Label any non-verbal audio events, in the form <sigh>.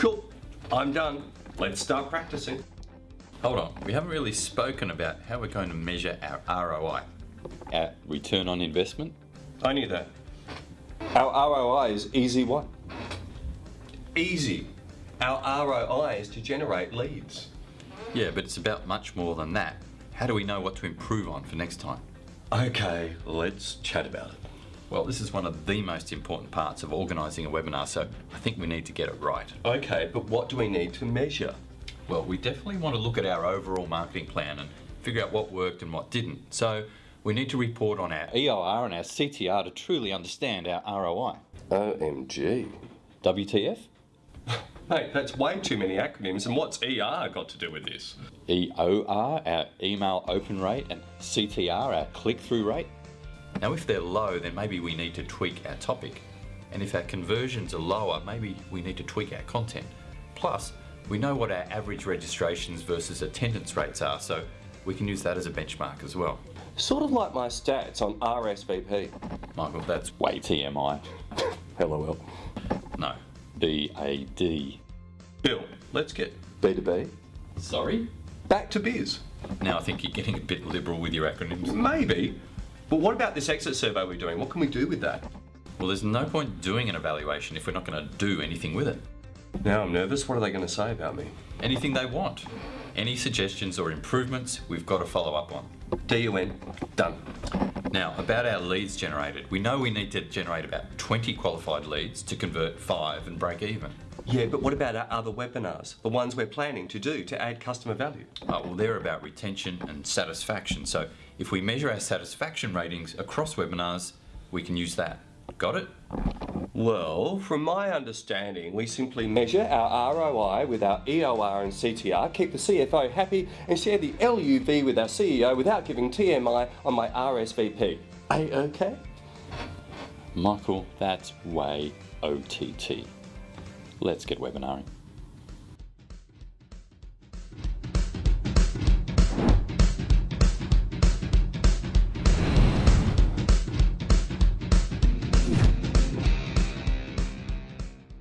Cool. I'm done. Let's start practicing. Hold on, we haven't really spoken about how we're going to measure our ROI. Our return on investment? I knew that. Our ROI is easy what? Easy. Our ROI is to generate leads. Yeah, but it's about much more than that. How do we know what to improve on for next time? Okay, let's chat about it. Well, this is one of the most important parts of organising a webinar, so I think we need to get it right. Okay, but what do we need to measure? Well, we definitely want to look at our overall marketing plan and figure out what worked and what didn't. So we need to report on our EOR and our CTR to truly understand our ROI. OMG. WTF? Mate, <laughs> that's way too many acronyms, and what's ER got to do with this? EOR, our email open rate, and CTR, our click-through rate. Now if they're low, then maybe we need to tweak our topic. And if our conversions are lower, maybe we need to tweak our content. Plus, we know what our average registrations versus attendance rates are, so we can use that as a benchmark as well. Sort of like my stats on RSVP. Michael, that's way TMI. LOL. No, BAD. Bill, let's get B2B. Sorry? back to biz. Now I think you're getting a bit liberal with your acronyms. Maybe. But what about this exit survey we're doing? What can we do with that? Well, there's no point doing an evaluation if we're not going to do anything with it. Now I'm nervous. What are they going to say about me? Anything they want. Any suggestions or improvements, we've got to follow up on. DUN. Done. Now, about our leads generated, we know we need to generate about 20 qualified leads to convert five and break even. Yeah, but what about our other webinars? The ones we're planning to do to add customer value? Uh, well, they're about retention and satisfaction. So if we measure our satisfaction ratings across webinars, we can use that. Got it? Well, from my understanding, we simply Measure our ROI with our EOR and CTR, keep the CFO happy, and share the LUV with our CEO without giving TMI on my RSVP. A-okay? Michael, that's way OTT. Let's get webinaring.